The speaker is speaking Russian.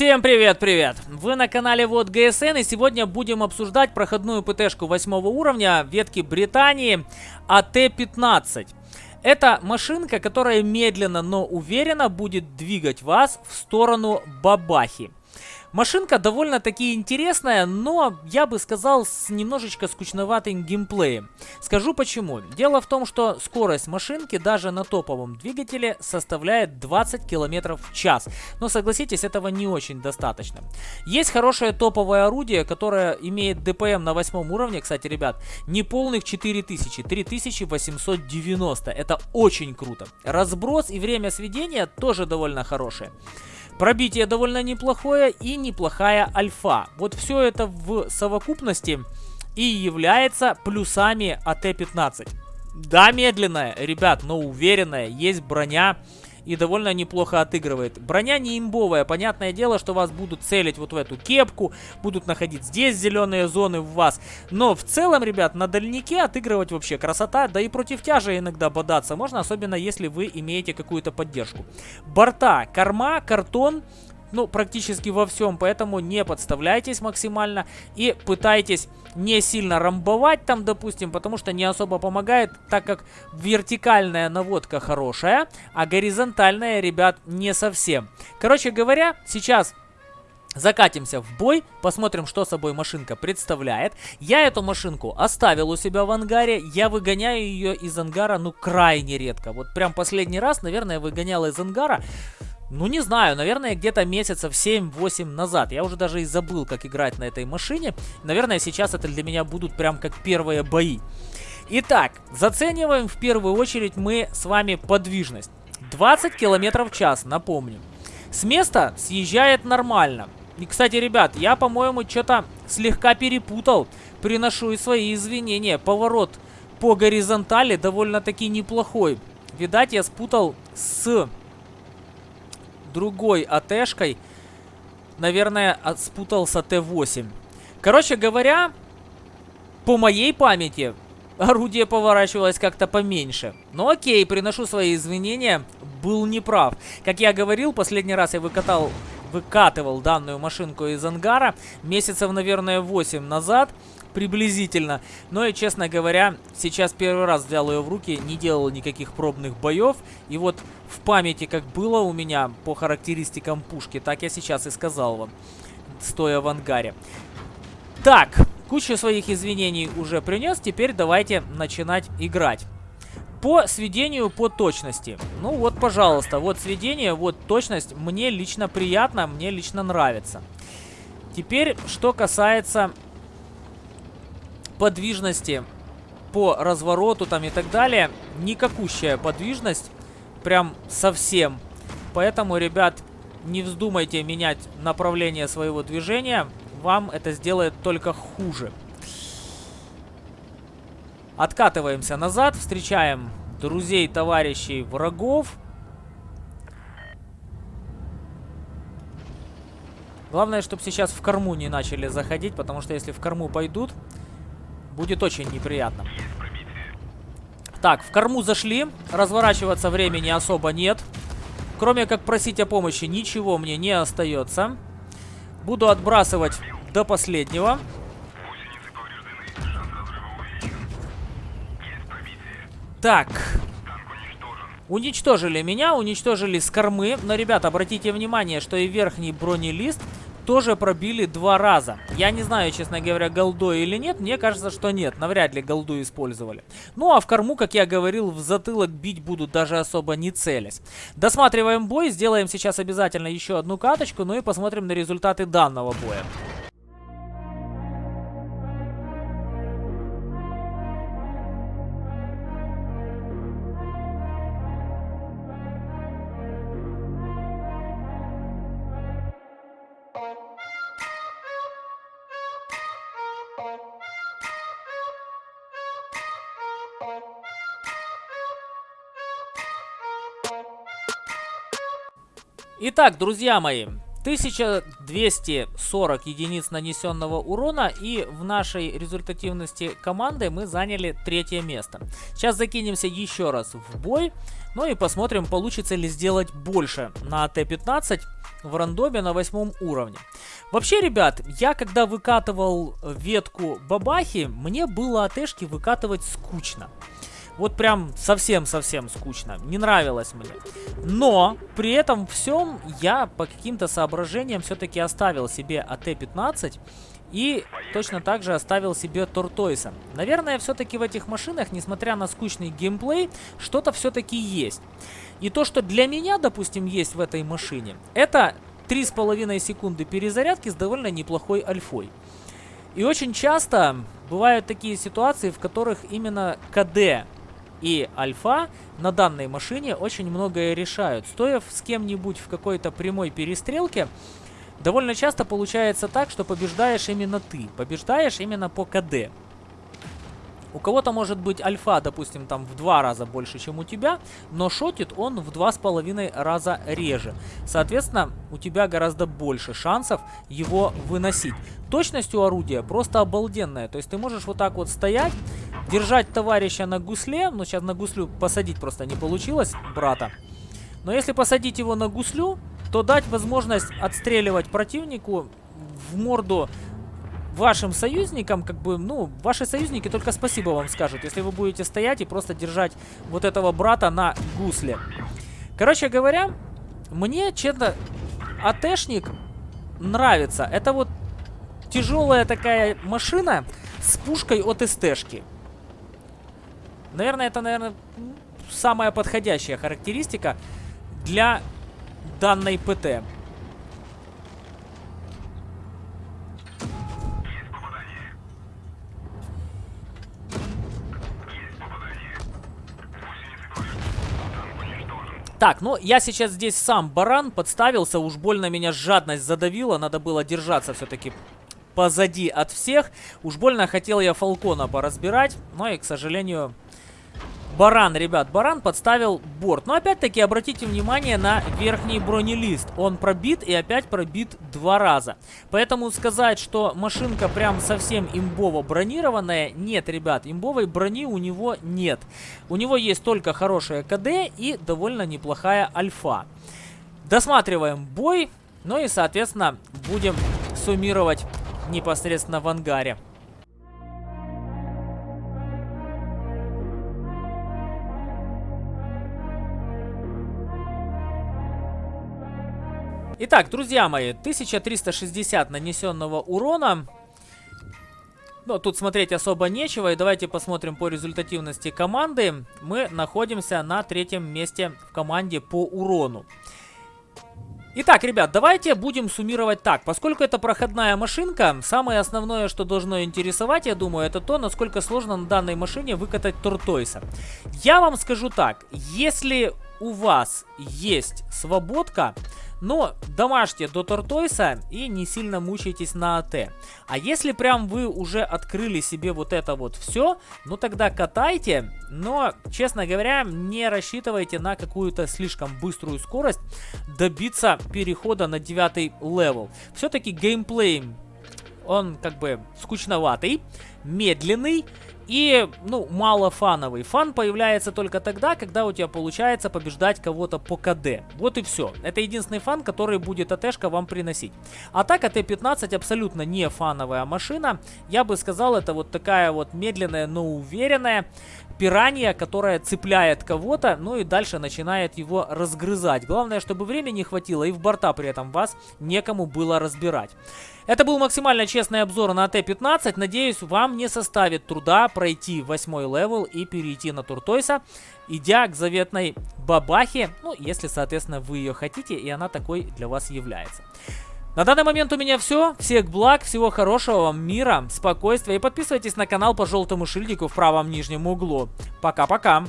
Всем привет-привет! Вы на канале Вот ГСН и сегодня будем обсуждать проходную ПТшку 8 уровня ветки Британии АТ-15. Это машинка, которая медленно, но уверенно будет двигать вас в сторону Бабахи. Машинка довольно-таки интересная, но, я бы сказал, с немножечко скучноватым геймплеем. Скажу почему. Дело в том, что скорость машинки даже на топовом двигателе составляет 20 км в час. Но согласитесь, этого не очень достаточно. Есть хорошее топовое орудие, которое имеет ДПМ на восьмом уровне, кстати, ребят, не полных 4000, 3890. Это очень круто. Разброс и время сведения тоже довольно хорошее. Пробитие довольно неплохое и неплохая альфа. Вот все это в совокупности и является плюсами АТ-15. Да, медленная, ребят, но уверенная. Есть броня и довольно неплохо отыгрывает. Броня не имбовая, понятное дело, что вас будут целить вот в эту кепку, будут находить здесь зеленые зоны в вас. Но в целом, ребят, на дальнике отыгрывать вообще красота, да и против тяжа иногда бодаться можно, особенно если вы имеете какую-то поддержку. Борта, корма, картон ну, практически во всем, поэтому не подставляйтесь максимально и пытайтесь не сильно рамбовать там, допустим, потому что не особо помогает, так как вертикальная наводка хорошая, а горизонтальная, ребят, не совсем. Короче говоря, сейчас Закатимся в бой, посмотрим, что собой машинка представляет. Я эту машинку оставил у себя в ангаре, я выгоняю ее из ангара, ну, крайне редко. Вот прям последний раз, наверное, выгонял из ангара ну, не знаю, наверное, где-то месяцев 7-8 назад. Я уже даже и забыл, как играть на этой машине. Наверное, сейчас это для меня будут прям как первые бои. Итак, зацениваем в первую очередь мы с вами подвижность. 20 км в час, напомню. С места съезжает нормально. И, кстати, ребят, я, по-моему, что-то слегка перепутал. Приношу и свои извинения. Поворот по горизонтали довольно-таки неплохой. Видать, я спутал с другой АТшкой. Наверное, спутался Т8. Короче говоря, по моей памяти, орудие поворачивалось как-то поменьше. Ну, окей, приношу свои извинения, был неправ. Как я говорил, последний раз я выкатал, выкатывал данную машинку из ангара месяцев, наверное, 8 назад приблизительно. Но и, честно говоря, сейчас первый раз взял ее в руки, не делал никаких пробных боев. И вот в памяти, как было у меня по характеристикам пушки, так я сейчас и сказал вам, стоя в ангаре. Так, кучу своих извинений уже принес, теперь давайте начинать играть. По сведению по точности. Ну вот, пожалуйста, вот сведение, вот точность. Мне лично приятно, мне лично нравится. Теперь, что касается подвижности по развороту там и так далее. Никакущая подвижность. Прям совсем. Поэтому, ребят, не вздумайте менять направление своего движения. Вам это сделает только хуже. Откатываемся назад. Встречаем друзей, товарищей, врагов. Главное, чтобы сейчас в корму не начали заходить, потому что если в корму пойдут, Будет очень неприятно. Так, в корму зашли. Разворачиваться времени особо нет. Кроме как просить о помощи, ничего мне не остается. Буду отбрасывать до последнего. Так. Уничтожили меня, уничтожили с кормы. Но, ребята, обратите внимание, что и верхний бронелист тоже пробили два раза. Я не знаю, честно говоря, голду или нет. Мне кажется, что нет. Навряд ли голду использовали. Ну, а в корму, как я говорил, в затылок бить будут даже особо не целясь. Досматриваем бой. Сделаем сейчас обязательно еще одну каточку. Ну и посмотрим на результаты данного боя. Итак, друзья мои, 1240 единиц нанесенного урона и в нашей результативности команды мы заняли третье место. Сейчас закинемся еще раз в бой, ну и посмотрим, получится ли сделать больше на АТ-15 в рандоме на восьмом уровне. Вообще, ребят, я когда выкатывал ветку бабахи, мне было АТшки выкатывать скучно. Вот прям совсем-совсем скучно. Не нравилось мне. Но при этом всем я по каким-то соображениям все-таки оставил себе АТ-15 и точно так же оставил себе Тортойса. Наверное, все-таки в этих машинах, несмотря на скучный геймплей, что-то все-таки есть. И то, что для меня, допустим, есть в этой машине, это 3,5 секунды перезарядки с довольно неплохой альфой. И очень часто бывают такие ситуации, в которых именно КД и альфа на данной машине очень многое решают. Стоя с кем-нибудь в какой-то прямой перестрелке, довольно часто получается так, что побеждаешь именно ты. Побеждаешь именно по КД. У кого-то может быть альфа, допустим, там в два раза больше, чем у тебя, но шотит он в два с половиной раза реже. Соответственно, у тебя гораздо больше шансов его выносить. Точность у орудия просто обалденная. То есть ты можешь вот так вот стоять, держать товарища на гусле. Ну, сейчас на гуслю посадить просто не получилось, брата. Но если посадить его на гуслю, то дать возможность отстреливать противнику в морду вашим союзникам, как бы, ну, ваши союзники только спасибо вам скажут, если вы будете стоять и просто держать вот этого брата на гусле. Короче говоря, мне, честно, АТшник нравится. Это вот тяжелая такая машина с пушкой от СТшки. Наверное, это, наверное, самая подходящая характеристика для данной ПТ. Так, ну я сейчас здесь сам баран подставился, уж больно меня жадность задавила, надо было держаться все-таки позади от всех. Уж больно хотел я Фалкона поразбирать, но и, к сожалению, Баран, ребят, Баран подставил борт. Но опять-таки обратите внимание на верхний бронелист. Он пробит и опять пробит два раза. Поэтому сказать, что машинка прям совсем имбово бронированная, нет, ребят, имбовой брони у него нет. У него есть только хорошая КД и довольно неплохая альфа. Досматриваем бой, ну и, соответственно, будем суммировать непосредственно в ангаре. Итак, друзья мои, 1360 нанесенного урона. Но тут смотреть особо нечего. И давайте посмотрим по результативности команды. Мы находимся на третьем месте в команде по урону. Итак, ребят, давайте будем суммировать так. Поскольку это проходная машинка, самое основное, что должно интересовать, я думаю, это то, насколько сложно на данной машине выкатать Тортойса. Я вам скажу так, если у вас есть свободка, но домашьте до Тортойса и не сильно мучайтесь на АТ. А если прям вы уже открыли себе вот это вот все, ну тогда катайте, но, честно говоря, не рассчитывайте на какую-то слишком быструю скорость добиться перехода на девятый level. Все-таки геймплей, он как бы скучноватый, медленный, и, ну, мало фановый. Fun появляется только тогда, когда у тебя получается побеждать кого-то по КД. Вот и все. Это единственный fun, который будет АТшка вам приносить. А так, АТ-15 абсолютно не фановая машина. Я бы сказал, это вот такая вот медленная, но уверенная пиранья, которая цепляет кого-то, ну и дальше начинает его разгрызать. Главное, чтобы времени хватило и в борта при этом вас некому было разбирать. Это был максимально честный обзор на АТ-15. Надеюсь, вам не составит труда пройти восьмой level и перейти на Tortoise а, идя к заветной бабахе, ну, если, соответственно, вы ее хотите, и она такой для вас является. На данный момент у меня все. Всех благ, всего хорошего вам мира, спокойствия. И подписывайтесь на канал по желтому шильдику в правом нижнем углу. Пока-пока.